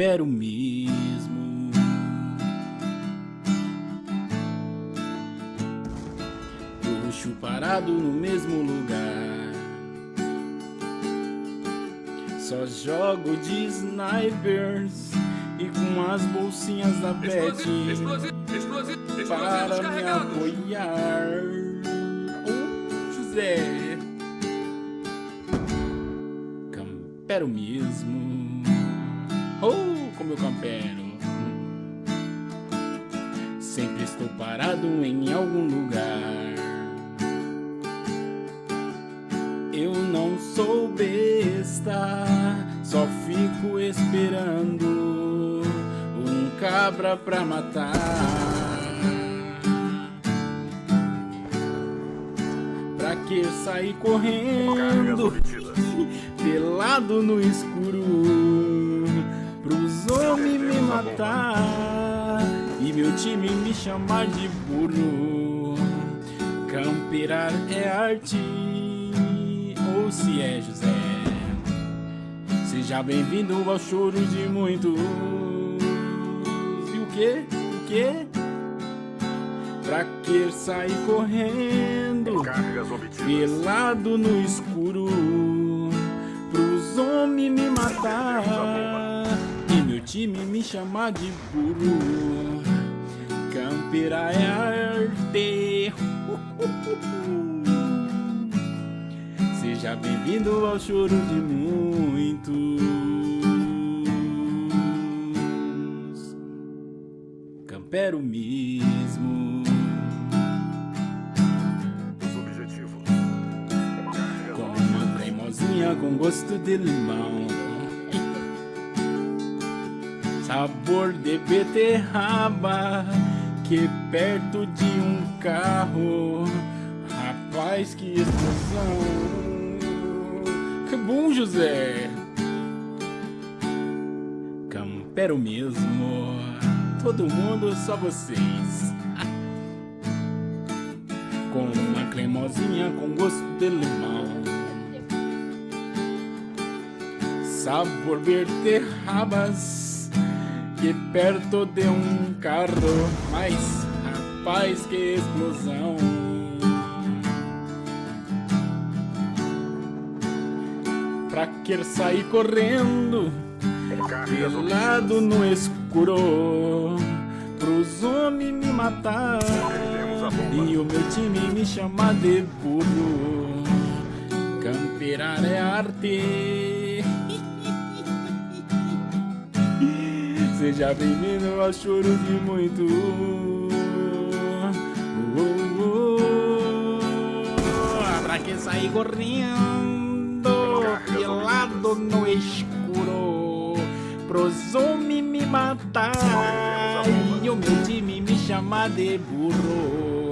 Campero mesmo. Puxo parado no mesmo lugar. Só jogo de snipers e com as bolsinhas da Pet para me apoiar. Oh, José. Campero mesmo. Campero. Sempre estou parado em algum lugar. Eu não sou besta, só fico esperando um cabra pra matar. Pra que sair correndo, pelado no escuro, matar e meu time me chamar de burro. Camperar é arte ou se é José. Seja bem-vindo ao choro de muitos. E o que? O que? Pra que sair correndo, pelado no escuro, pros homens me matar time me chamar de burro. Camperar é arte. Seja bem-vindo ao choro de muitos. Campero mesmo. Com uma cremosinha com gosto de limão. Sabor de beterraba que perto de um carro. Rapaz, que explosão! Que bom, José! Campero mesmo. Todo mundo, só vocês. Com uma cremosinha com gosto de limão. Sabor beterrabas que perto de um carro. Mas, rapaz, que explosão! Pra que sair correndo, pelado no escuro, pros homens me matar e o meu time me chamar de burro. Camperar é arte. Seja bem-vindo ao choro de muito. Oh, oh, oh. Pra que sair correndo, pelado no escuro, pros homens me matar e o meu time me chamar de burro.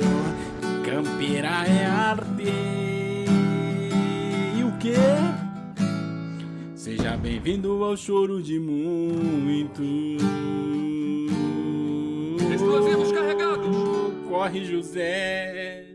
Campeira é arte. Bem-vindo ao choro de muitos. Explosivos carregados. Corre, José.